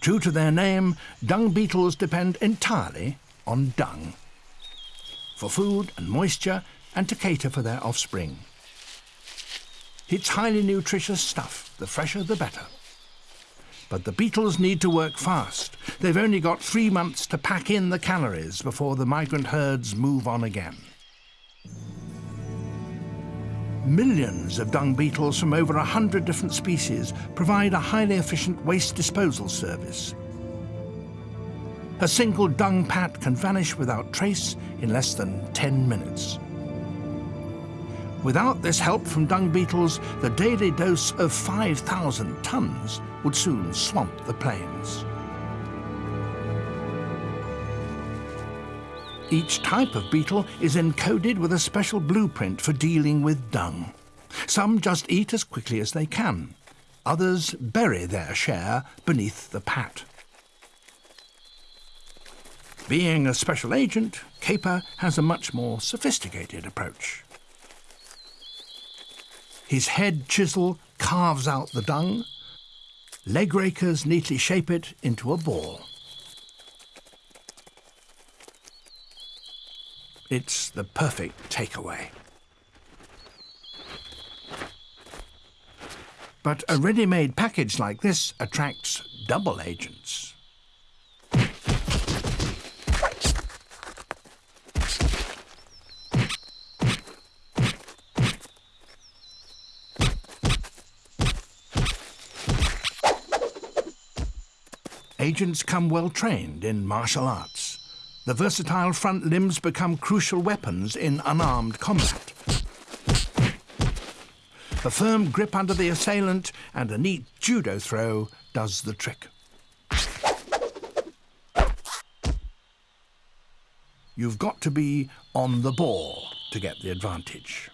True to their name, dung beetles depend entirely on dung for food and moisture and to cater for their offspring. It's highly nutritious stuff, the fresher the better. But the beetles need to work fast. They've only got three months to pack in the calories before the migrant herds move on again. Millions of dung beetles from over a hundred different species provide a highly efficient waste disposal service. A single dung pat can vanish without trace in less than 10 minutes. Without this help from dung beetles, the daily dose of 5,000 tonnes would soon swamp the plains. Each type of beetle is encoded with a special blueprint for dealing with dung. Some just eat as quickly as they can. Others bury their share beneath the pat. Being a special agent, Kheper has a much more sophisticated approach. His head chisel carves out the dung. Leg rakers neatly shape it into a ball. It's the perfect takeaway. But a ready-made package like this attracts double agents. Agents come well trained in martial arts the versatile front limbs become crucial weapons in unarmed combat. A firm grip under the assailant and a neat judo throw does the trick. You've got to be on the ball to get the advantage.